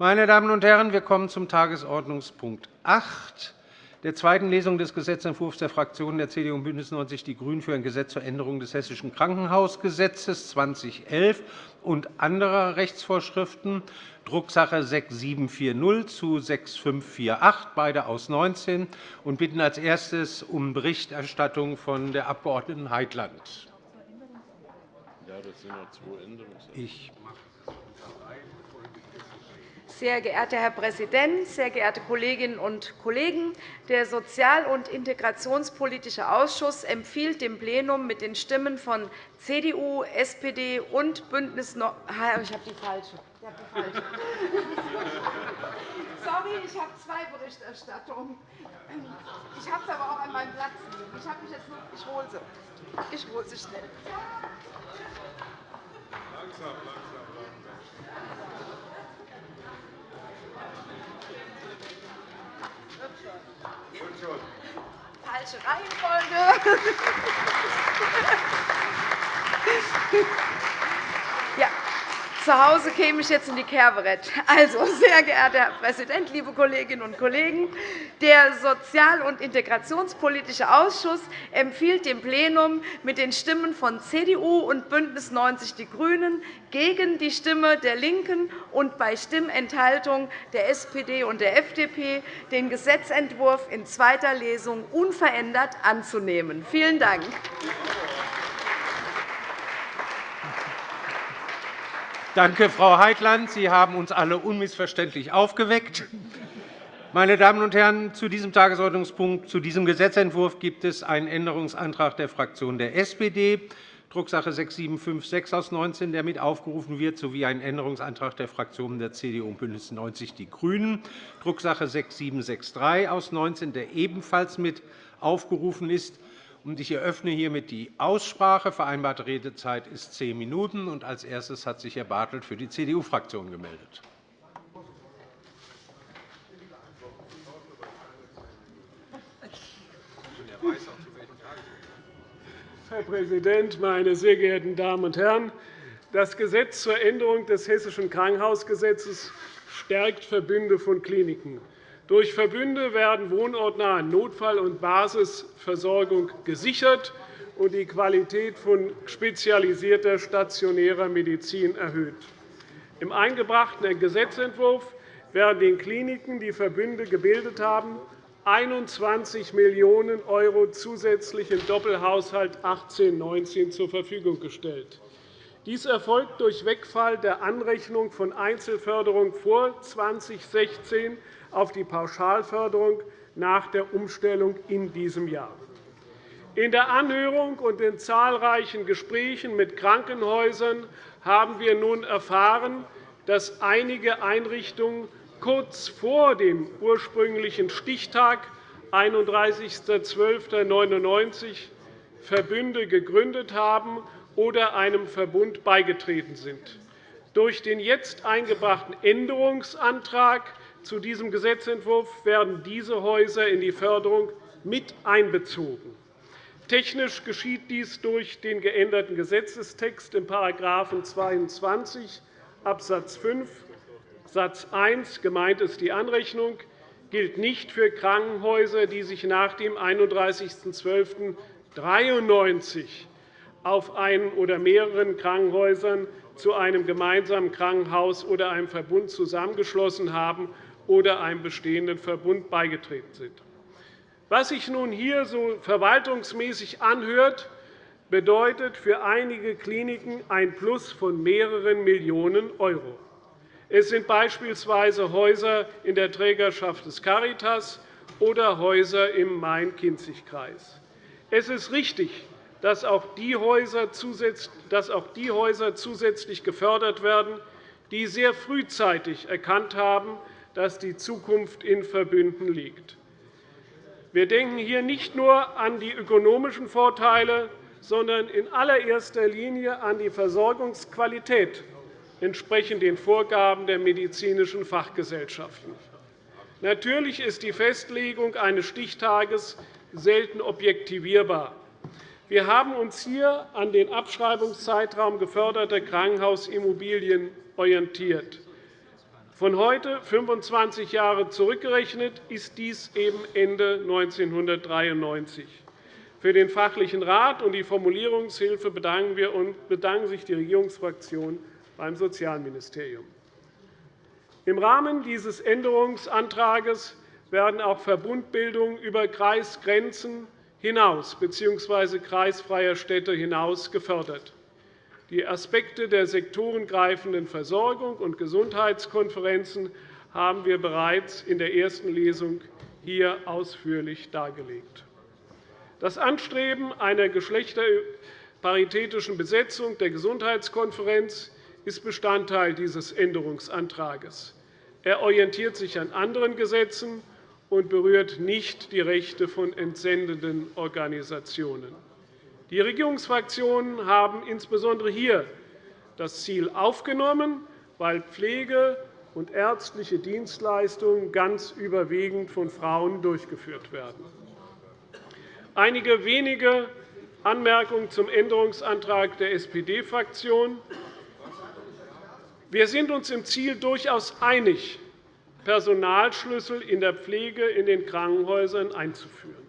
Meine Damen und Herren, wir kommen zum Tagesordnungspunkt 8 der zweiten Lesung des Gesetzentwurfs der Fraktionen der CDU und BÜNDNIS 90 die GRÜNEN für ein Gesetz zur Änderung des Hessischen Krankenhausgesetzes 2011 und anderer Rechtsvorschriften, Drucksache 6740 zu 6548, beide aus 19, und bitten als erstes um Berichterstattung von der Abg. Heitland. Ja, das sind noch zwei Änderungsanträge. Sehr geehrter Herr Präsident, sehr geehrte Kolleginnen und Kollegen! Der Sozial- und Integrationspolitische Ausschuss empfiehlt dem Plenum mit den Stimmen von CDU, SPD und BÜNDNIS 90 Ich habe die falsche. Sorry, ich habe zwei Berichterstattungen. Ich habe es aber auch an meinem Platz liegen. Ich, habe mich jetzt nur, ich hole sie. Ich hole sie schnell. Langsam, langsam. Falsche Reihenfolge. Zu Hause käme ich jetzt in die Kerberett. Also, sehr geehrter Herr Präsident, liebe Kolleginnen und Kollegen! Der Sozial- und Integrationspolitische Ausschuss empfiehlt dem Plenum mit den Stimmen von CDU und BÜNDNIS 90 die GRÜNEN gegen die Stimme der LINKEN und bei Stimmenthaltung der SPD und der FDP den Gesetzentwurf in zweiter Lesung unverändert anzunehmen. Vielen Dank. Danke, Frau Heitland. Sie haben uns alle unmissverständlich aufgeweckt. Meine Damen und Herren, zu diesem Tagesordnungspunkt, zu diesem Gesetzentwurf gibt es einen Änderungsantrag der Fraktion der SPD, Drucksache 6756 aus 19, der mit aufgerufen wird, sowie einen Änderungsantrag der Fraktionen der CDU und BÜNDNIS 90 die GRÜNEN, Drucksache 6763 aus 19, der ebenfalls mit aufgerufen ist. Ich eröffne hiermit die Aussprache. Vereinbarte Redezeit ist zehn Minuten. Als erstes hat sich Herr Bartelt für die CDU-Fraktion gemeldet. Herr Präsident, meine sehr geehrten Damen und Herren! Das Gesetz zur Änderung des Hessischen Krankenhausgesetzes stärkt Verbünde von Kliniken. Durch Verbünde werden wohnortnahe Notfall- und Basisversorgung gesichert und die Qualität von spezialisierter stationärer Medizin erhöht. Im eingebrachten Gesetzentwurf werden den Kliniken, die Verbünde gebildet haben, 21 Millionen € zusätzlich im Doppelhaushalt 18-19 zur Verfügung gestellt. Dies erfolgt durch Wegfall der Anrechnung von Einzelförderung vor 2016 auf die Pauschalförderung nach der Umstellung in diesem Jahr. In der Anhörung und in zahlreichen Gesprächen mit Krankenhäusern haben wir nun erfahren, dass einige Einrichtungen kurz vor dem ursprünglichen Stichtag 31.12.99 Verbünde gegründet haben oder einem Verbund beigetreten sind. Durch den jetzt eingebrachten Änderungsantrag zu diesem Gesetzentwurf werden diese Häuser in die Förderung mit einbezogen. Technisch geschieht dies durch den geänderten Gesetzestext in § 22 Abs. 5 Satz 1 gemeint ist die Anrechnung gilt nicht für Krankenhäuser, die sich nach dem 31.12.93 auf einen oder mehreren Krankenhäusern zu einem gemeinsamen Krankenhaus oder einem Verbund zusammengeschlossen haben oder einem bestehenden Verbund beigetreten sind. Was sich nun hier so verwaltungsmäßig anhört, bedeutet für einige Kliniken ein Plus von mehreren Millionen €. Es sind beispielsweise Häuser in der Trägerschaft des Caritas oder Häuser im Main-Kinzig-Kreis. Es ist richtig, dass auch die Häuser zusätzlich gefördert werden, die sehr frühzeitig erkannt haben, dass die Zukunft in Verbünden liegt. Wir denken hier nicht nur an die ökonomischen Vorteile, sondern in allererster Linie an die Versorgungsqualität entsprechend den Vorgaben der medizinischen Fachgesellschaften. Natürlich ist die Festlegung eines Stichtages selten objektivierbar. Wir haben uns hier an den Abschreibungszeitraum geförderter Krankenhausimmobilien orientiert. Von heute, 25 Jahre zurückgerechnet, ist dies eben Ende 1993. Für den fachlichen Rat und die Formulierungshilfe bedanken, wir und bedanken sich die Regierungsfraktionen beim Sozialministerium. Im Rahmen dieses Änderungsantrags werden auch Verbundbildungen über Kreisgrenzen hinaus bzw. kreisfreier Städte hinaus gefördert. Die Aspekte der sektorengreifenden Versorgung und Gesundheitskonferenzen haben wir bereits in der ersten Lesung hier ausführlich dargelegt. Das Anstreben einer geschlechterparitätischen Besetzung der Gesundheitskonferenz ist Bestandteil dieses Änderungsantrags. Er orientiert sich an anderen Gesetzen und berührt nicht die Rechte von entsendenden Organisationen. Die Regierungsfraktionen haben insbesondere hier das Ziel aufgenommen, weil Pflege und ärztliche Dienstleistungen ganz überwiegend von Frauen durchgeführt werden. Einige wenige Anmerkungen zum Änderungsantrag der SPD-Fraktion. Wir sind uns im Ziel durchaus einig, Personalschlüssel in der Pflege in den Krankenhäusern einzuführen.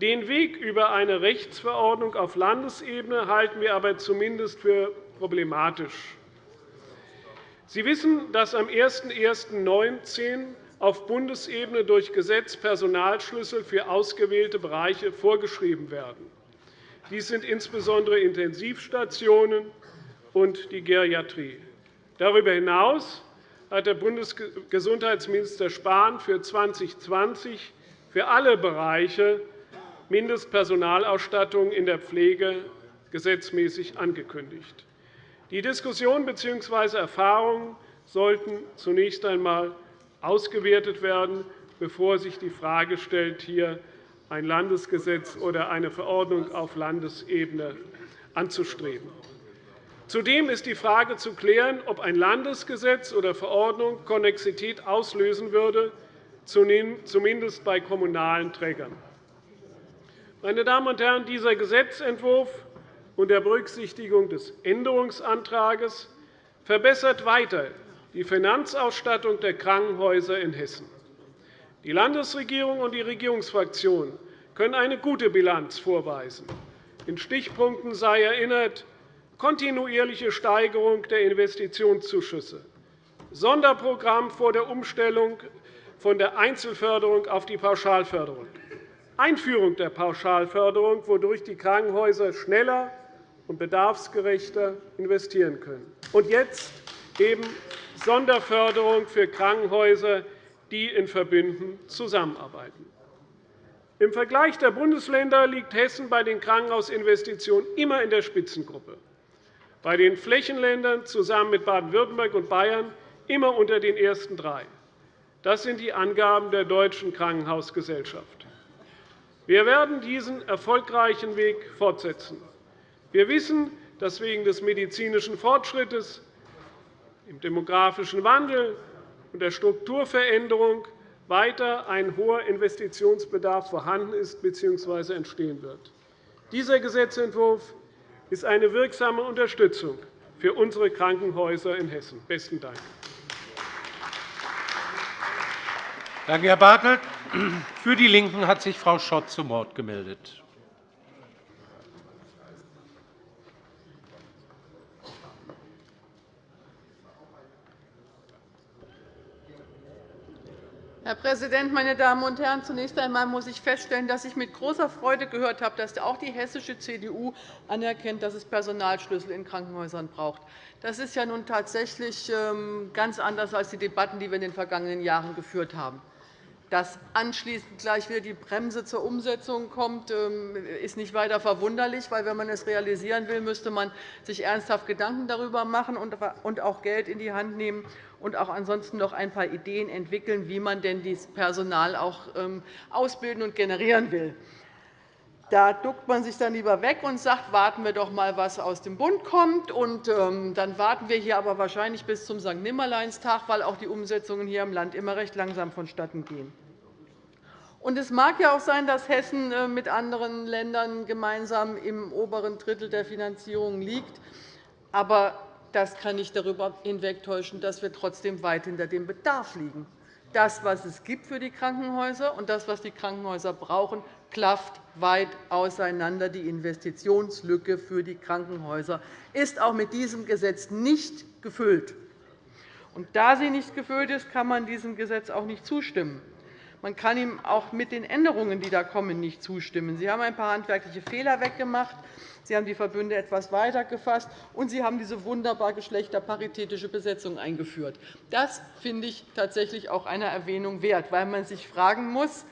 Den Weg über eine Rechtsverordnung auf Landesebene halten wir aber zumindest für problematisch. Sie wissen, dass am 01.01.2019 auf Bundesebene durch Gesetz Personalschlüssel für ausgewählte Bereiche vorgeschrieben werden. Dies sind insbesondere Intensivstationen und die Geriatrie. Darüber hinaus hat der Bundesgesundheitsminister Spahn für 2020 für alle Bereiche Mindestpersonalausstattung in der Pflege gesetzmäßig angekündigt. Die Diskussion bzw. Erfahrungen sollten zunächst einmal ausgewertet werden, bevor sich die Frage stellt, hier ein Landesgesetz oder eine Verordnung auf Landesebene anzustreben. Zudem ist die Frage zu klären, ob ein Landesgesetz oder Verordnung Konnexität auslösen würde, zumindest bei kommunalen Trägern. Meine Damen und Herren, dieser Gesetzentwurf unter Berücksichtigung des Änderungsantrags verbessert weiter die Finanzausstattung der Krankenhäuser in Hessen. Die Landesregierung und die Regierungsfraktionen können eine gute Bilanz vorweisen. In Stichpunkten sei erinnert, kontinuierliche Steigerung der Investitionszuschüsse, Sonderprogramm vor der Umstellung von der Einzelförderung auf die Pauschalförderung, Einführung der Pauschalförderung, wodurch die Krankenhäuser schneller und bedarfsgerechter investieren können. Und jetzt eben Sonderförderung für Krankenhäuser, die in Verbünden zusammenarbeiten. Im Vergleich der Bundesländer liegt Hessen bei den Krankenhausinvestitionen immer in der Spitzengruppe, bei den Flächenländern zusammen mit Baden-Württemberg und Bayern immer unter den ersten drei. Das sind die Angaben der Deutschen Krankenhausgesellschaft. Wir werden diesen erfolgreichen Weg fortsetzen. Wir wissen, dass wegen des medizinischen Fortschritts, im demografischen Wandel und der Strukturveränderung weiter ein hoher Investitionsbedarf vorhanden ist bzw. entstehen wird. Dieser Gesetzentwurf ist eine wirksame Unterstützung für unsere Krankenhäuser in Hessen. – Besten Dank. Danke, Herr Bartelt. Für die LINKEN hat sich Frau Schott zu Wort gemeldet. Herr Präsident, meine Damen und Herren! Zunächst einmal muss ich feststellen, dass ich mit großer Freude gehört habe, dass auch die hessische CDU anerkennt, dass es Personalschlüssel in Krankenhäusern braucht. Das ist ja nun tatsächlich ähm, ganz anders als die Debatten, die wir in den vergangenen Jahren geführt haben. Dass anschließend gleich wieder die Bremse zur Umsetzung kommt, ähm, ist nicht weiter verwunderlich, weil wenn man es realisieren will, müsste man sich ernsthaft Gedanken darüber machen und auch Geld in die Hand nehmen und auch ansonsten noch ein paar Ideen entwickeln, wie man denn dieses Personal auch ähm, ausbilden und generieren will. Da duckt man sich dann lieber weg und sagt, warten wir doch einmal, was aus dem Bund kommt. Und, ähm, dann warten wir hier aber wahrscheinlich bis zum St. Nimmerleinstag, weil auch die Umsetzungen hier im Land immer recht langsam vonstatten gehen. Und es mag ja auch sein, dass Hessen äh, mit anderen Ländern gemeinsam im oberen Drittel der Finanzierung liegt. Aber das kann nicht darüber hinwegtäuschen, dass wir trotzdem weit hinter dem Bedarf liegen. Das, was es gibt für die Krankenhäuser und das, was die Krankenhäuser brauchen, klafft weit auseinander. Die Investitionslücke für die Krankenhäuser ist auch mit diesem Gesetz nicht gefüllt. Und da sie nicht gefüllt ist, kann man diesem Gesetz auch nicht zustimmen. Man kann ihm auch mit den Änderungen, die da kommen, nicht zustimmen. Sie haben ein paar handwerkliche Fehler weggemacht. Sie haben die Verbünde etwas weiter gefasst, und Sie haben diese wunderbar geschlechterparitätische Besetzung eingeführt. Das finde ich tatsächlich auch einer Erwähnung wert, weil man sich fragen muss,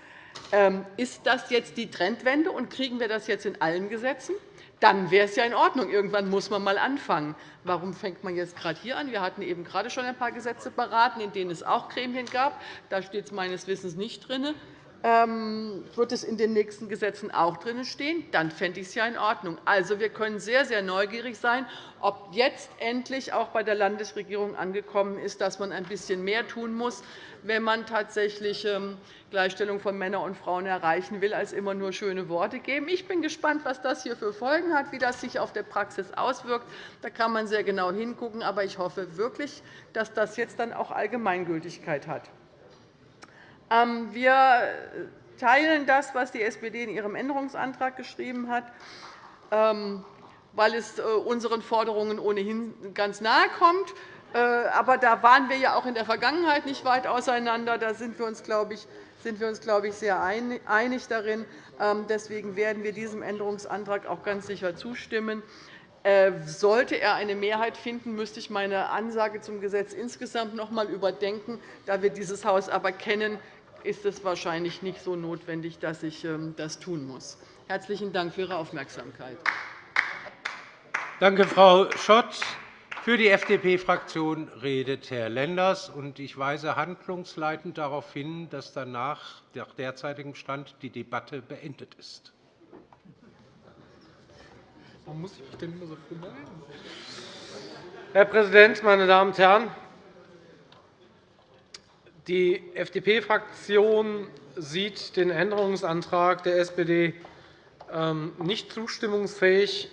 ist das jetzt die Trendwende, und kriegen wir das jetzt in allen Gesetzen? Dann wäre es ja in Ordnung. Irgendwann muss man einmal anfangen. Warum fängt man jetzt gerade hier an? Wir hatten eben gerade schon ein paar Gesetze beraten, in denen es auch Gremien gab. Da steht es meines Wissens nicht drin. Ähm, wird es in den nächsten Gesetzen auch drin stehen, dann fände ich es ja in Ordnung. Also, wir können sehr, sehr neugierig sein, ob jetzt endlich auch bei der Landesregierung angekommen ist, dass man ein bisschen mehr tun muss, wenn man tatsächlich ähm, Gleichstellung von Männern und Frauen erreichen will, als immer nur schöne Worte geben. Ich bin gespannt, was das hier für Folgen hat, wie das sich auf der Praxis auswirkt. Da kann man sehr genau hingucken. Aber ich hoffe wirklich, dass das jetzt dann auch Allgemeingültigkeit hat. Ähm, wir teilen das, was die SPD in ihrem Änderungsantrag geschrieben hat, ähm, weil es äh, unseren Forderungen ohnehin ganz nahe kommt. Äh, aber da waren wir ja auch in der Vergangenheit nicht weit auseinander. Da sind wir uns, glaube ich, sind wir uns, glaube ich, sehr einig darin. Ähm, deswegen werden wir diesem Änderungsantrag auch ganz sicher zustimmen. Äh, sollte er eine Mehrheit finden, müsste ich meine Ansage zum Gesetz insgesamt noch einmal überdenken. Da wir dieses Haus aber kennen, ist es wahrscheinlich nicht so notwendig, dass ich ähm, das tun muss. Herzlichen Dank für Ihre Aufmerksamkeit. Danke, Frau Schott. Für die FDP-Fraktion redet Herr Lenders. Ich weise handlungsleitend darauf hin, dass danach, nach derzeitigem Stand, die Debatte beendet ist. Warum muss ich mich denn immer so früh melden? Herr Präsident, meine Damen und Herren! Die FDP-Fraktion sieht den Änderungsantrag der SPD ähm, nicht zustimmungsfähig.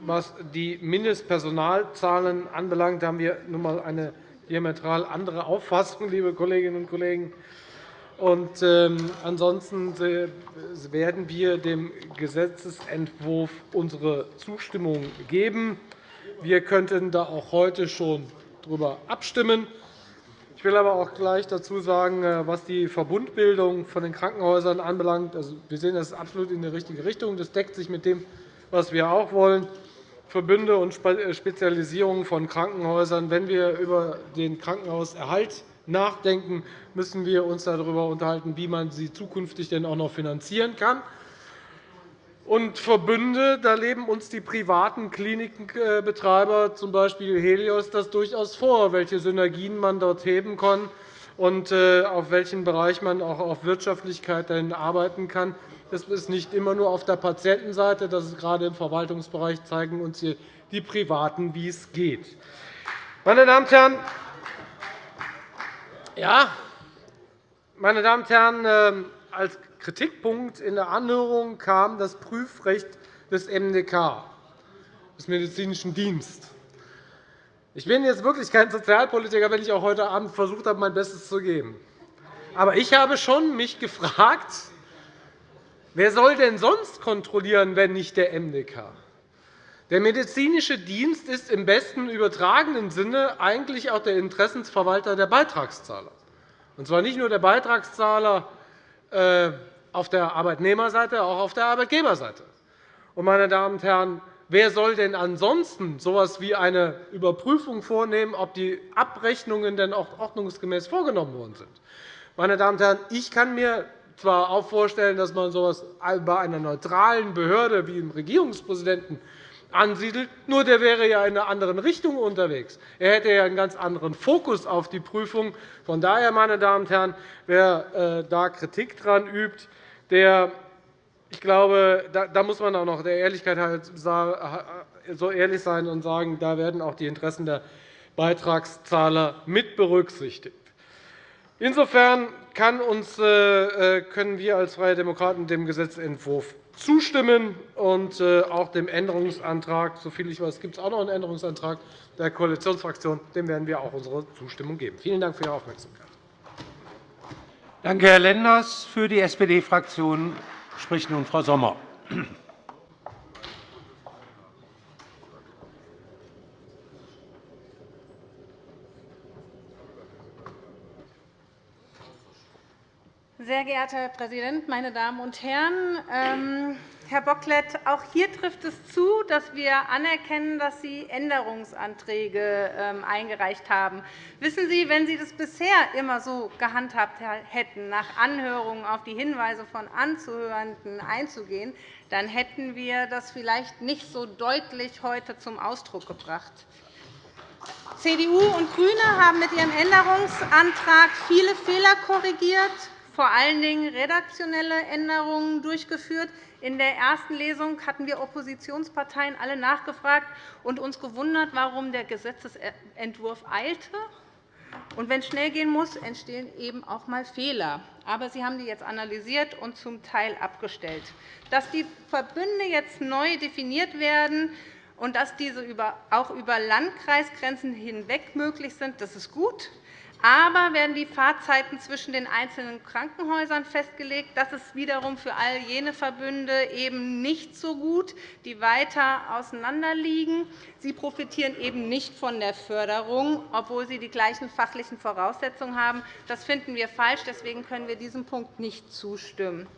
Was die Mindestpersonalzahlen anbelangt, haben wir nun einmal eine diametral andere Auffassung, liebe Kolleginnen und Kollegen. Und, ähm, ansonsten werden wir dem Gesetzentwurf unsere Zustimmung geben. Wir könnten da auch heute schon darüber abstimmen. Ich will aber auch gleich dazu sagen, äh, was die Verbundbildung von den Krankenhäusern anbelangt. Also, wir sehen das absolut in die richtige Richtung. Das deckt sich mit dem, was wir auch wollen. Verbünde und äh, Spezialisierung von Krankenhäusern. Wenn wir über den Krankenhauserhalt nachdenken, müssen wir uns darüber unterhalten, wie man sie zukünftig denn auch noch finanzieren kann. Und Verbünde, da leben uns die privaten Klinikbetreiber, z. B. Helios, das durchaus vor, welche Synergien man dort heben kann und äh, auf welchen Bereich man auch auf Wirtschaftlichkeit arbeiten kann. Das ist nicht immer nur auf der Patientenseite. Das ist gerade im Verwaltungsbereich zeigen uns hier die Privaten, wie es geht. Meine Damen und Herren, ja, meine Damen und Herren, ähm, als Kritikpunkt in der Anhörung kam das Prüfrecht des MDK, des Medizinischen Dienstes. Ich bin jetzt wirklich kein Sozialpolitiker, wenn ich auch heute Abend versucht habe, mein Bestes zu geben. Aber ich habe schon mich gefragt, wer soll denn sonst kontrollieren, wenn nicht der MDK? Der medizinische Dienst ist im besten übertragenen Sinne eigentlich auch der Interessensverwalter der Beitragszahler. Und zwar nicht nur der Beitragszahler auf der Arbeitnehmerseite, auch auf der Arbeitgeberseite. meine Damen und Herren, wer soll denn ansonsten so etwas wie eine Überprüfung vornehmen, ob die Abrechnungen denn auch ordnungsgemäß vorgenommen worden sind? Meine Damen und Herren, ich kann mir zwar auch vorstellen, dass man so etwas bei einer neutralen Behörde wie dem Regierungspräsidenten ansiedelt. Nur der wäre ja in einer anderen Richtung unterwegs. Er hätte ja einen ganz anderen Fokus auf die Prüfung. Von daher, meine Damen und Herren, wer äh, da Kritik daran übt, der ich glaube, da muss man auch noch der Ehrlichkeit so ehrlich sein und sagen, da werden auch die Interessen der Beitragszahler mit berücksichtigt. Insofern können wir als Freie Demokraten dem Gesetzentwurf zustimmen und äh, auch dem Änderungsantrag, soviel ich weiß, gibt es auch noch einen Änderungsantrag der Koalitionsfraktion, dem werden wir auch unsere Zustimmung geben. Vielen Dank für Ihre Aufmerksamkeit. Danke, Herr Lenders. Für die SPD-Fraktion spricht nun Frau Sommer. Sehr geehrter Herr Präsident, meine Damen und Herren! Ähm, Herr Bocklet, auch hier trifft es zu, dass wir anerkennen, dass Sie Änderungsanträge ähm, eingereicht haben. Wissen Sie, wenn Sie das bisher immer so gehandhabt hätten, nach Anhörungen auf die Hinweise von Anzuhörenden einzugehen, dann hätten wir das vielleicht nicht so deutlich heute zum Ausdruck gebracht. CDU und GRÜNE haben mit ihrem Änderungsantrag viele Fehler korrigiert, vor allen Dingen redaktionelle Änderungen durchgeführt. In der ersten Lesung hatten wir Oppositionsparteien alle nachgefragt und uns gewundert, warum der Gesetzentwurf eilte. Und wenn es schnell gehen muss, entstehen eben auch einmal Fehler. Aber Sie haben die jetzt analysiert und zum Teil abgestellt. Dass die Verbünde jetzt neu definiert werden und dass diese auch über Landkreisgrenzen hinweg möglich sind, das ist gut. Aber werden die Fahrzeiten zwischen den einzelnen Krankenhäusern festgelegt. Das ist wiederum für all jene Verbünde eben nicht so gut, die weiter auseinander liegen. Sie profitieren eben nicht von der Förderung, obwohl sie die gleichen fachlichen Voraussetzungen haben. Das finden wir falsch. Deswegen können wir diesem Punkt nicht zustimmen.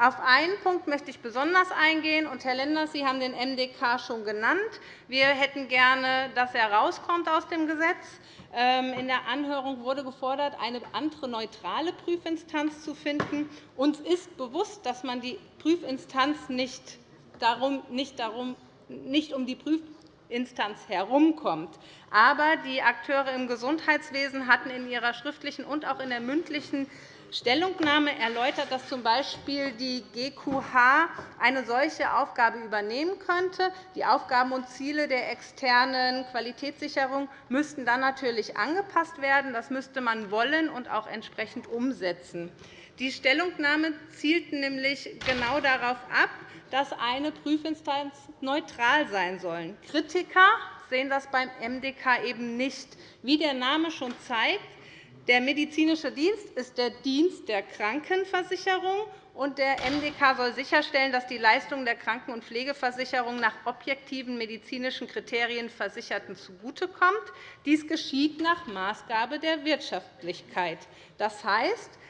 Auf einen Punkt möchte ich besonders eingehen. Und, Herr Lenders, Sie haben den MDK schon genannt. Wir hätten gerne, dass er rauskommt aus dem Gesetz. Ähm, in der Anhörung wurde gefordert, eine andere neutrale Prüfinstanz zu finden. Uns ist bewusst, dass man die Prüfinstanz nicht, darum, nicht, darum, nicht um die Prüfinstanz herumkommt. Aber die Akteure im Gesundheitswesen hatten in ihrer schriftlichen und auch in der mündlichen Stellungnahme erläutert, dass z. B. die GQH eine solche Aufgabe übernehmen könnte. Die Aufgaben und Ziele der externen Qualitätssicherung müssten dann natürlich angepasst werden. Das müsste man wollen und auch entsprechend umsetzen. Die Stellungnahme zielt nämlich genau darauf ab, dass eine Prüfinstanz neutral sein soll. Kritiker sehen das beim MDK eben nicht. Wie der Name schon zeigt, der medizinische Dienst ist der Dienst der Krankenversicherung, und der MDK soll sicherstellen, dass die Leistungen der Kranken- und Pflegeversicherung nach objektiven medizinischen Kriterien Versicherten zugutekommt. Dies geschieht nach Maßgabe der Wirtschaftlichkeit. Das heißt,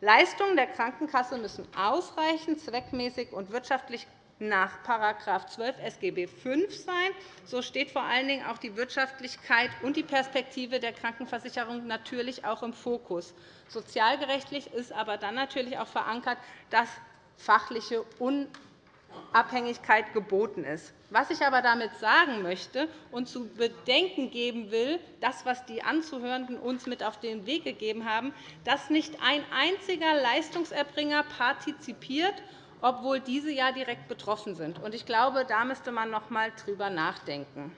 Leistungen der Krankenkasse müssen ausreichend, zweckmäßig und wirtschaftlich nach § 12 SGB V sein. So steht vor allen Dingen auch die Wirtschaftlichkeit und die Perspektive der Krankenversicherung natürlich auch im Fokus. Sozialgerechtlich ist aber dann natürlich auch verankert, dass fachliche Unabhängigkeit geboten ist. Was ich aber damit sagen möchte und zu bedenken geben will, das, was die Anzuhörenden uns mit auf den Weg gegeben haben, dass nicht ein einziger Leistungserbringer partizipiert obwohl diese ja direkt betroffen sind. Ich glaube, da müsste man noch einmal drüber nachdenken.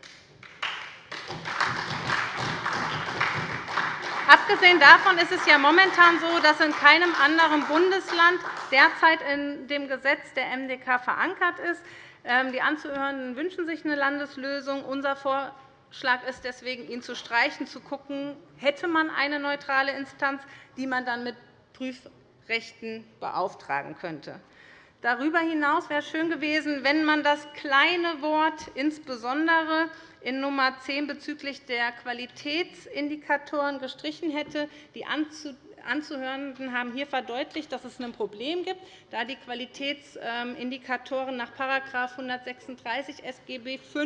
Abgesehen davon ist es ja momentan so, dass in keinem anderen Bundesland derzeit in dem Gesetz der MDK verankert ist. Ähm, die Anzuhörenden wünschen sich eine Landeslösung. Unser Vorschlag ist deswegen, ihn zu streichen, zu schauen, hätte man eine neutrale Instanz, die man dann mit Prüfrechten beauftragen könnte. Darüber hinaus wäre es schön gewesen, wenn man das kleine Wort insbesondere in Nummer 10 bezüglich der Qualitätsindikatoren gestrichen hätte. Die Anzuhörenden haben hier verdeutlicht, dass es ein Problem gibt, da die Qualitätsindikatoren nach § 136 SGB V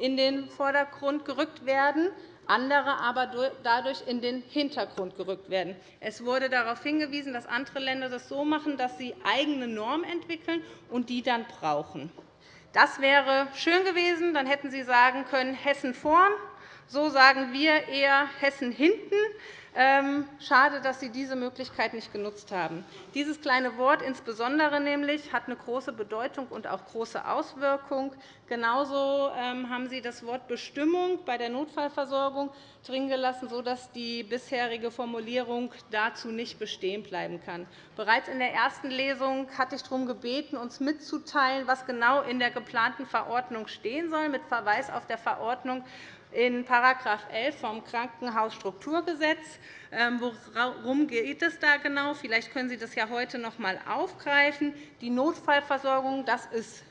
in den Vordergrund gerückt werden andere aber dadurch in den Hintergrund gerückt werden. Es wurde darauf hingewiesen, dass andere Länder das so machen, dass sie eigene Normen entwickeln und die dann brauchen. Das wäre schön gewesen. Dann hätten Sie sagen können, Hessen vorn. So sagen wir eher Hessen hinten. Ähm, schade, dass Sie diese Möglichkeit nicht genutzt haben. Dieses kleine Wort insbesondere nämlich hat eine große Bedeutung und auch große Auswirkung. Genauso ähm, haben Sie das Wort Bestimmung bei der Notfallversorgung drin gelassen, sodass die bisherige Formulierung dazu nicht bestehen bleiben kann. Bereits in der ersten Lesung hatte ich darum gebeten, uns mitzuteilen, was genau in der geplanten Verordnung stehen soll, mit Verweis auf der Verordnung in § 11 vom Krankenhausstrukturgesetz. Ähm, worum geht es da genau? Vielleicht können Sie das ja heute noch einmal aufgreifen. Die Notfallversorgung das ist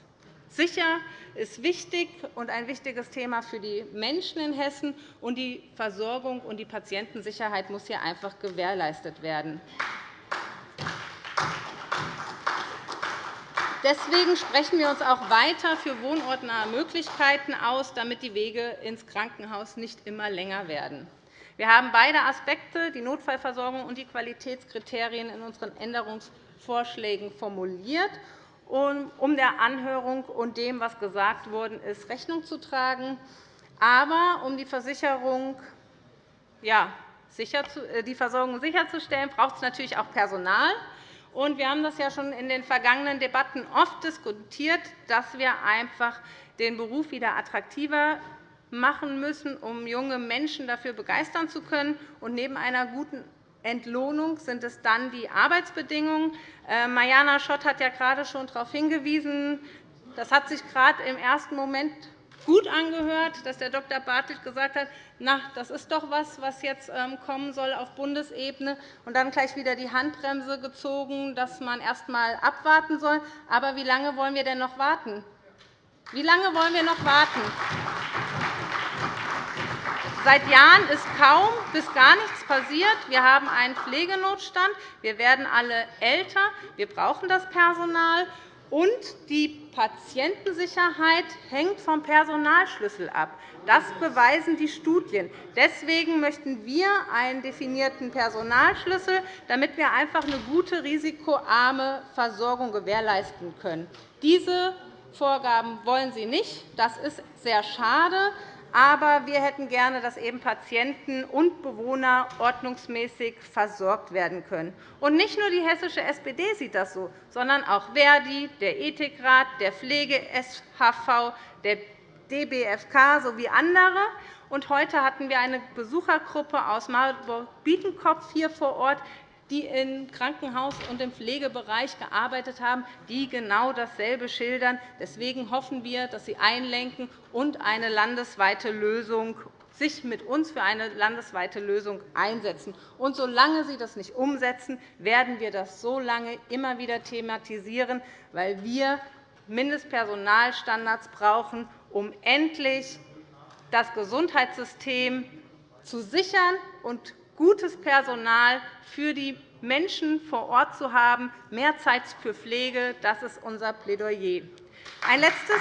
sicher, ist wichtig und ein wichtiges Thema für die Menschen in Hessen. Und die Versorgung und die Patientensicherheit muss hier einfach gewährleistet werden. Deswegen sprechen wir uns auch weiter für wohnortnahe Möglichkeiten aus, damit die Wege ins Krankenhaus nicht immer länger werden. Wir haben beide Aspekte, die Notfallversorgung und die Qualitätskriterien, in unseren Änderungsvorschlägen formuliert, um der Anhörung und dem, was gesagt worden ist, Rechnung zu tragen. Aber um die Versicherung ja, äh, die Versorgung sicherzustellen, braucht es natürlich auch Personal. Wir haben das ja schon in den vergangenen Debatten oft diskutiert, dass wir einfach den Beruf wieder attraktiver machen müssen, um junge Menschen dafür begeistern zu können. Und neben einer guten Entlohnung sind es dann die Arbeitsbedingungen. Äh, Mariana Schott hat ja gerade schon darauf hingewiesen, das hat sich gerade im ersten Moment gut angehört, dass der Dr. Bartelt gesagt hat, na, das ist doch etwas, was jetzt ähm, kommen soll auf Bundesebene, und dann gleich wieder die Handbremse gezogen, dass man erst einmal abwarten soll. Aber wie lange wollen wir denn noch warten? Wie lange wollen wir noch warten? Seit Jahren ist kaum bis gar nichts passiert. Wir haben einen Pflegenotstand. Wir werden alle älter. Wir brauchen das Personal. Und die Patientensicherheit hängt vom Personalschlüssel ab. Das beweisen die Studien. Deswegen möchten wir einen definierten Personalschlüssel, damit wir einfach eine gute, risikoarme Versorgung gewährleisten können. Diese Vorgaben wollen Sie nicht. Das ist sehr schade. Aber wir hätten gerne, dass eben Patienten und Bewohner ordnungsmäßig versorgt werden können. Und nicht nur die hessische SPD sieht das so, sondern auch Verdi, der Ethikrat, der Pflege-SHV, der DBFK sowie andere. Und heute hatten wir eine Besuchergruppe aus Marburg-Bietenkopf hier vor Ort, die im Krankenhaus und im Pflegebereich gearbeitet haben, die genau dasselbe schildern. Deswegen hoffen wir, dass Sie einlenken und eine landesweite Lösung sich mit uns für eine landesweite Lösung einsetzen. Und solange Sie das nicht umsetzen, werden wir das so lange immer wieder thematisieren, weil wir Mindestpersonalstandards brauchen, um endlich das Gesundheitssystem zu sichern und gutes Personal für die Menschen vor Ort zu haben, mehr Zeit für Pflege. Das ist unser Plädoyer. Ein letztes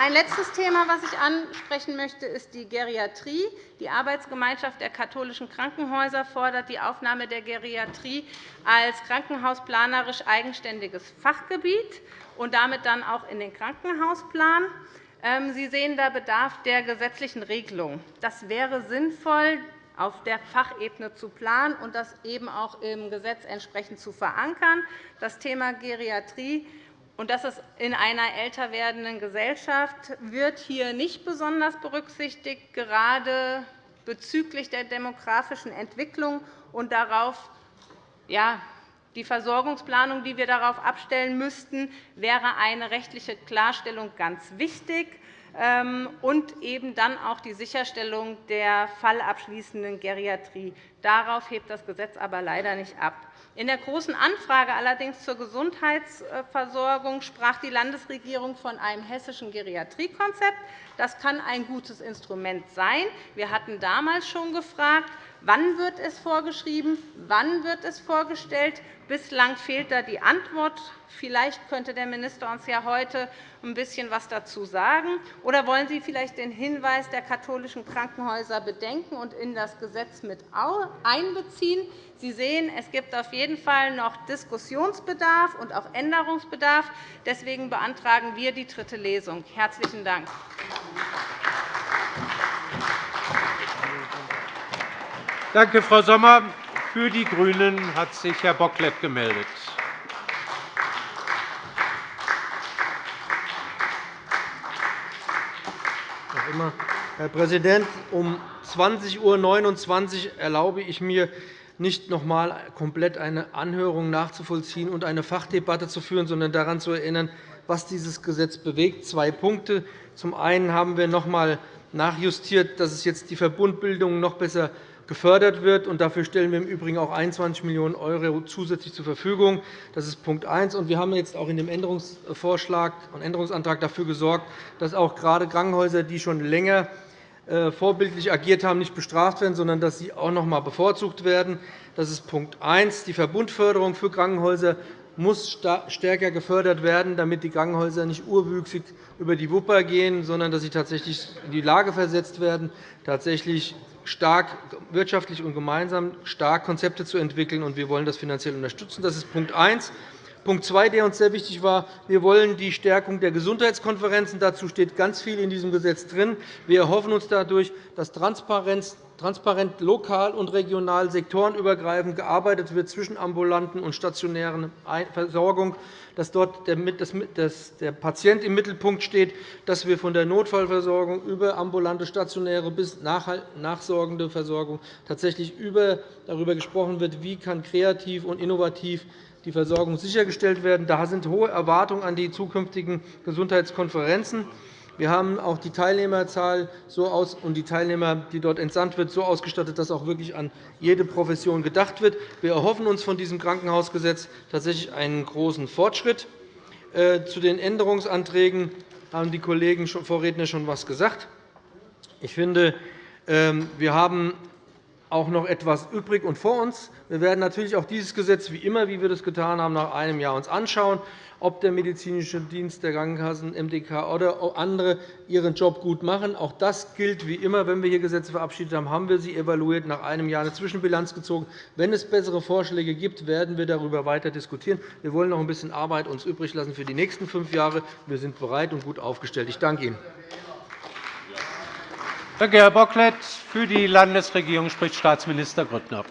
ein letztes Thema, das ich ansprechen möchte, ist die Geriatrie. Die Arbeitsgemeinschaft der katholischen Krankenhäuser fordert die Aufnahme der Geriatrie als krankenhausplanerisch eigenständiges Fachgebiet und damit dann auch in den Krankenhausplan. Ähm, Sie sehen da Bedarf der gesetzlichen Regelung. Das wäre sinnvoll, auf der Fachebene zu planen und das eben auch im Gesetz entsprechend zu verankern. Das Thema Geriatrie und das ist in einer älter werdenden Gesellschaft wird hier nicht besonders berücksichtigt, gerade bezüglich der demografischen Entwicklung und darauf ja, die Versorgungsplanung, die wir darauf abstellen müssten, wäre eine rechtliche Klarstellung ganz wichtig ähm, und eben dann auch die Sicherstellung der fallabschließenden Geriatrie. Darauf hebt das Gesetz aber leider nicht ab. In der Großen Anfrage allerdings zur Gesundheitsversorgung sprach die Landesregierung von einem hessischen Geriatriekonzept. Das kann ein gutes Instrument sein. Wir hatten damals schon gefragt, wann wird es vorgeschrieben, wann wird es vorgestellt. Bislang fehlt da die Antwort. Vielleicht könnte der Minister uns ja heute ein bisschen etwas dazu sagen. Oder wollen Sie vielleicht den Hinweis der katholischen Krankenhäuser bedenken und in das Gesetz mit einbeziehen? Sie sehen, es gibt auf jeden Fall noch Diskussionsbedarf und auch Änderungsbedarf. Deswegen beantragen wir die dritte Lesung. – Herzlichen Dank. Danke, Frau Sommer. Für die GRÜNEN hat sich Herr Bocklet gemeldet. Herr Präsident, um 20.29 Uhr erlaube ich mir, nicht noch einmal komplett eine Anhörung nachzuvollziehen und eine Fachdebatte zu führen, sondern daran zu erinnern, was dieses Gesetz bewegt. Zwei Punkte. Zum einen haben wir noch einmal nachjustiert, dass es jetzt die Verbundbildung noch besser gefördert wird. dafür stellen wir im Übrigen auch 21 Millionen € zusätzlich zur Verfügung. Das ist Punkt 1. wir haben jetzt auch in dem Änderungsvorschlag und Änderungsantrag dafür gesorgt, dass auch gerade Krankenhäuser, die schon länger äh, vorbildlich agiert haben, nicht bestraft werden, sondern dass sie auch noch einmal bevorzugt werden. Das ist Punkt 1. Die Verbundförderung für Krankenhäuser muss stärker gefördert werden, damit die Krankenhäuser nicht urwüchsig über die Wupper gehen, sondern dass sie tatsächlich in die Lage versetzt werden, tatsächlich stark wirtschaftlich und gemeinsam stark Konzepte zu entwickeln. Wir wollen das finanziell unterstützen. Das ist Punkt 1. Punkt 2, der uns sehr wichtig war. Wir wollen die Stärkung der Gesundheitskonferenzen. Dazu steht ganz viel in diesem Gesetz drin. Wir erhoffen uns dadurch, dass Transparenz transparent lokal und regional sektorenübergreifend gearbeitet wird zwischen ambulanten und stationären Versorgung, dass dort der Patient im Mittelpunkt steht, dass wir von der Notfallversorgung über ambulante, stationäre bis nachsorgende Versorgung tatsächlich darüber gesprochen wird, wie kann kreativ und innovativ die Versorgung sichergestellt werden. Da sind hohe Erwartungen an die zukünftigen Gesundheitskonferenzen. Wir haben auch die Teilnehmerzahl so aus und die Teilnehmer, die dort entsandt wird, so ausgestattet, dass auch wirklich an jede Profession gedacht wird. Wir erhoffen uns von diesem Krankenhausgesetz tatsächlich einen großen Fortschritt. Äh, zu den Änderungsanträgen haben die Kollegen Vorredner schon etwas gesagt. Ich finde, ähm, wir haben auch noch etwas übrig und vor uns. Wir werden natürlich auch dieses Gesetz, wie immer, wie wir das getan haben, nach einem Jahr uns anschauen ob der medizinische Dienst der Krankenkassen, MDK oder andere ihren Job gut machen. Auch das gilt wie immer. Wenn wir hier Gesetze verabschiedet haben, haben wir sie evaluiert, nach einem Jahr eine Zwischenbilanz gezogen. Wenn es bessere Vorschläge gibt, werden wir darüber weiter diskutieren. Wir wollen noch ein bisschen Arbeit uns übrig lassen für die nächsten fünf Jahre. Wir sind bereit und gut aufgestellt. Ich danke Ihnen. Danke, Herr Bocklet. Für die Landesregierung spricht Staatsminister Grüttner.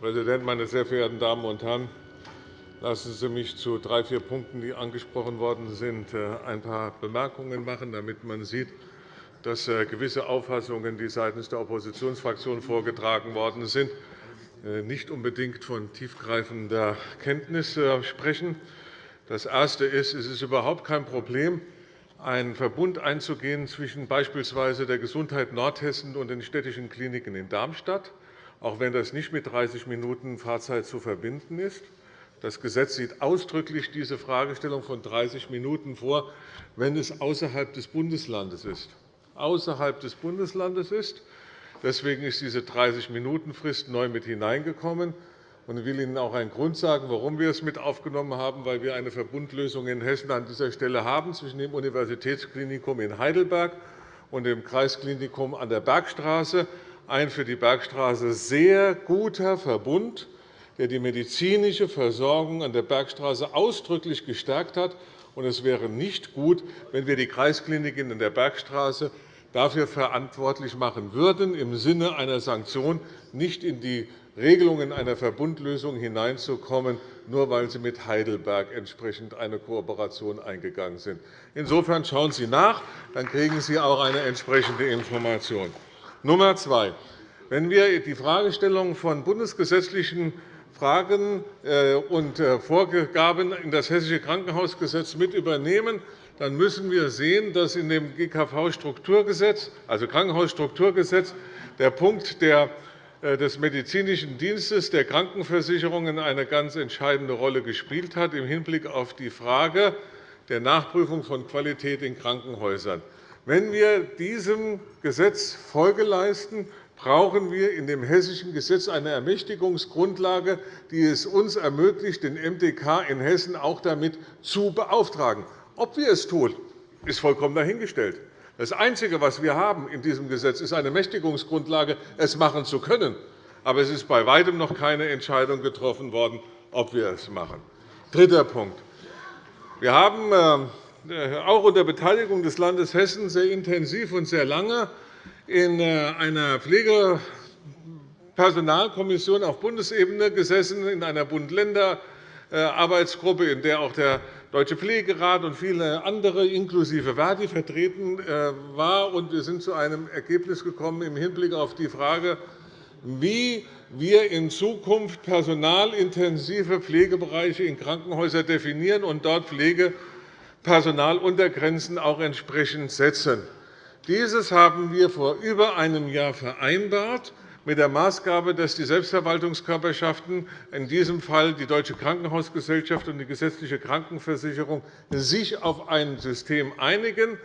Präsident, meine sehr verehrten Damen und Herren! Lassen Sie mich zu drei, vier Punkten, die angesprochen worden sind, äh, ein paar Bemerkungen machen, damit man sieht, dass äh, gewisse Auffassungen, die seitens der Oppositionsfraktionen vorgetragen worden sind, äh, nicht unbedingt von tiefgreifender Kenntnis sprechen. Das Erste ist, es ist überhaupt kein Problem, einen Verbund einzugehen zwischen beispielsweise der Gesundheit Nordhessen und den städtischen Kliniken in Darmstadt auch wenn das nicht mit 30 Minuten Fahrzeit zu verbinden ist. Das Gesetz sieht ausdrücklich diese Fragestellung von 30 Minuten vor, wenn es außerhalb des Bundeslandes ist. Außerhalb des Bundeslandes ist. Deswegen ist diese 30-Minuten-Frist neu mit hineingekommen. Ich will Ihnen auch einen Grund sagen, warum wir es mit aufgenommen haben, weil wir eine Verbundlösung in Hessen an dieser Stelle haben zwischen dem Universitätsklinikum in Heidelberg und dem Kreisklinikum an der Bergstraße ein für die Bergstraße sehr guter Verbund, der die medizinische Versorgung an der Bergstraße ausdrücklich gestärkt hat. Es wäre nicht gut, wenn wir die Kreiskliniken in der Bergstraße dafür verantwortlich machen würden, im Sinne einer Sanktion nicht in die Regelungen einer Verbundlösung hineinzukommen, nur weil Sie mit Heidelberg entsprechend eine Kooperation eingegangen sind. Insofern schauen Sie nach, dann kriegen Sie auch eine entsprechende Information. Nummer zwei. Wenn wir die Fragestellung von bundesgesetzlichen Fragen äh, und äh, Vorgaben in das Hessische Krankenhausgesetz mit übernehmen, dann müssen wir sehen, dass in dem GKV-Strukturgesetz, also Krankenhausstrukturgesetz, der Punkt äh, des medizinischen Dienstes der Krankenversicherungen eine ganz entscheidende Rolle gespielt hat im Hinblick auf die Frage der Nachprüfung von Qualität in Krankenhäusern. Wenn wir diesem Gesetz Folge leisten, brauchen wir in dem hessischen Gesetz eine Ermächtigungsgrundlage, die es uns ermöglicht, den MDK in Hessen auch damit zu beauftragen. Ob wir es tun, ist vollkommen dahingestellt. Das Einzige, was wir haben in diesem Gesetz, ist eine Mächtigungsgrundlage, es machen zu können. Aber es ist bei weitem noch keine Entscheidung getroffen worden, ob wir es machen. Dritter Punkt. Wir haben äh, auch unter Beteiligung des Landes Hessen sehr intensiv und sehr lange in äh, einer Pflegepersonalkommission auf Bundesebene gesessen, in einer Bund-Länder-Arbeitsgruppe, in der auch der Deutsche Pflegerat und viele andere inklusive Verdi vertreten äh, waren. Wir sind zu einem Ergebnis gekommen im Hinblick auf die Frage, wie wir in Zukunft personalintensive Pflegebereiche in Krankenhäusern definieren und dort Pflegepersonaluntergrenzen auch entsprechend setzen. Dieses haben wir vor über einem Jahr vereinbart mit der Maßgabe, dass die Selbstverwaltungskörperschaften, in diesem Fall die Deutsche Krankenhausgesellschaft und die gesetzliche Krankenversicherung, sich auf ein System einigen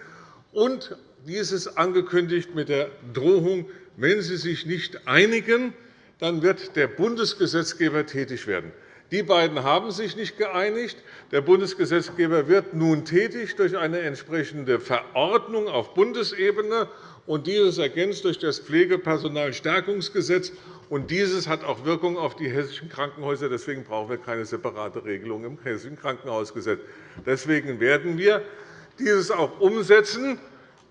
und dieses angekündigt mit der Drohung, wenn sie sich nicht einigen, dann wird der Bundesgesetzgeber tätig werden. Die beiden haben sich nicht geeinigt. Der Bundesgesetzgeber wird nun tätig durch eine entsprechende Verordnung auf Bundesebene und dieses ergänzt durch das Pflegepersonalstärkungsgesetz. Und dieses hat auch Wirkung auf die hessischen Krankenhäuser. Deswegen brauchen wir keine separate Regelung im Hessischen Krankenhausgesetz. Deswegen werden wir dieses auch umsetzen,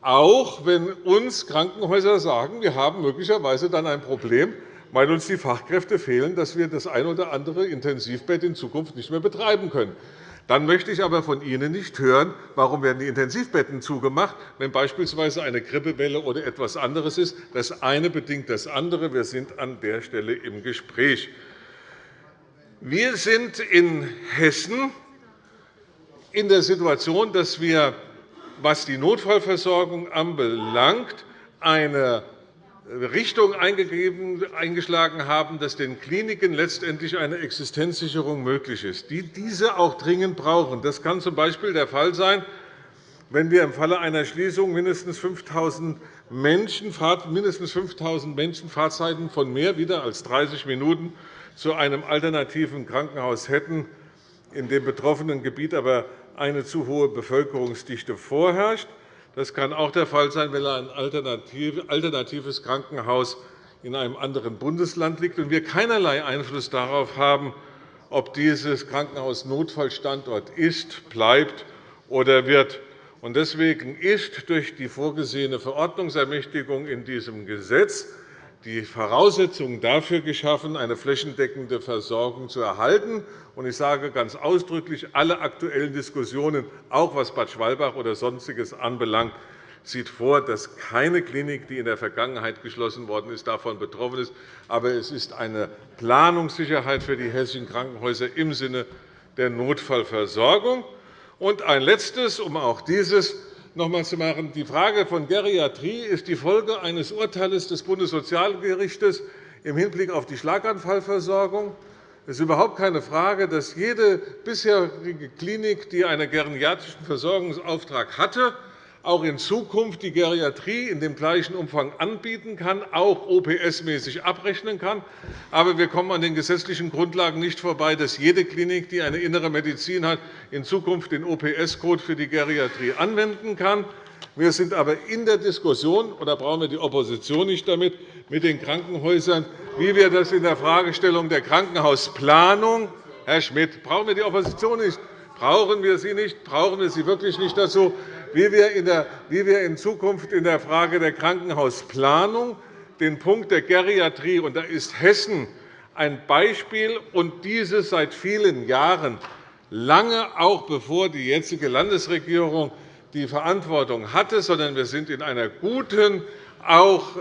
auch wenn uns Krankenhäuser sagen, wir haben möglicherweise dann ein Problem, weil uns die Fachkräfte fehlen, dass wir das ein oder andere Intensivbett in Zukunft nicht mehr betreiben können. Dann möchte ich aber von Ihnen nicht hören, warum werden die Intensivbetten zugemacht, wenn beispielsweise eine Grippewelle oder etwas anderes ist. Das eine bedingt das andere. Wir sind an der Stelle im Gespräch. Wir sind in Hessen in der Situation, dass wir, was die Notfallversorgung anbelangt, eine Richtung eingeschlagen haben, dass den Kliniken letztendlich eine Existenzsicherung möglich ist, die diese auch dringend brauchen. Das kann z. B. der Fall sein, wenn wir im Falle einer Schließung mindestens 5.000 Menschen, mindestens 5.000 Menschen Fahrzeiten von mehr wieder als 30 Minuten zu einem alternativen Krankenhaus hätten, in dem betroffenen Gebiet aber eine zu hohe Bevölkerungsdichte vorherrscht. Das kann auch der Fall sein, wenn ein alternatives Krankenhaus in einem anderen Bundesland liegt und wir keinerlei Einfluss darauf haben, ob dieses Krankenhaus Notfallstandort ist, bleibt oder wird. Deswegen ist durch die vorgesehene Verordnungsermächtigung in diesem Gesetz die Voraussetzung dafür geschaffen, eine flächendeckende Versorgung zu erhalten. Ich sage ganz ausdrücklich, alle aktuellen Diskussionen, auch was Bad Schwalbach oder Sonstiges anbelangt, sieht vor, dass keine Klinik, die in der Vergangenheit geschlossen worden ist, davon betroffen ist. Aber es ist eine Planungssicherheit für die hessischen Krankenhäuser im Sinne der Notfallversorgung. Und ein Letztes, um auch dieses noch einmal zu machen. Die Frage von Geriatrie ist die Folge eines Urteils des Bundessozialgerichts im Hinblick auf die Schlaganfallversorgung. Es ist überhaupt keine Frage, dass jede bisherige Klinik, die einen geriatrischen Versorgungsauftrag hatte, auch in Zukunft die Geriatrie in dem gleichen Umfang anbieten kann, auch OPS-mäßig abrechnen kann. Aber wir kommen an den gesetzlichen Grundlagen nicht vorbei, dass jede Klinik, die eine innere Medizin hat, in Zukunft den OPS-Code für die Geriatrie anwenden kann. Wir sind aber in der Diskussion, da brauchen wir die Opposition nicht damit, mit den Krankenhäusern, wie wir das in der Fragestellung der Krankenhausplanung Herr Schmidt, brauchen wir die Opposition nicht? Brauchen wir sie nicht? Brauchen wir sie wirklich nicht dazu? Wie wir in Zukunft in der Frage der Krankenhausplanung den Punkt der Geriatrie, und da ist Hessen ein Beispiel, und dieses seit vielen Jahren, lange auch bevor die jetzige Landesregierung die Verantwortung hatte, sondern wir sind in einer guten auch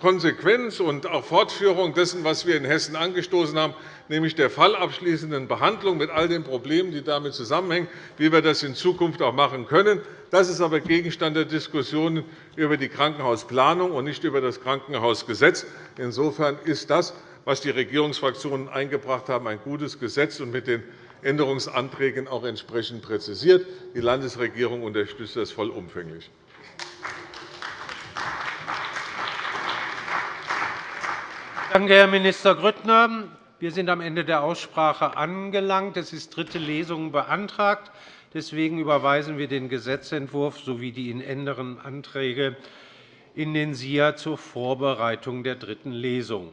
Konsequenz und auch Fortführung dessen, was wir in Hessen angestoßen haben, nämlich der fallabschließenden Behandlung mit all den Problemen, die damit zusammenhängen, wie wir das in Zukunft auch machen können. Das ist aber Gegenstand der Diskussion über die Krankenhausplanung und nicht über das Krankenhausgesetz. Insofern ist das, was die Regierungsfraktionen eingebracht haben, ein gutes Gesetz und mit den Änderungsanträgen auch entsprechend präzisiert. Die Landesregierung unterstützt das vollumfänglich. Danke, Herr Minister Grüttner. Wir sind am Ende der Aussprache angelangt. Es ist dritte Lesung beantragt. Deswegen überweisen wir den Gesetzentwurf sowie die ihn ändernden Anträge in den SIA zur Vorbereitung der dritten Lesung.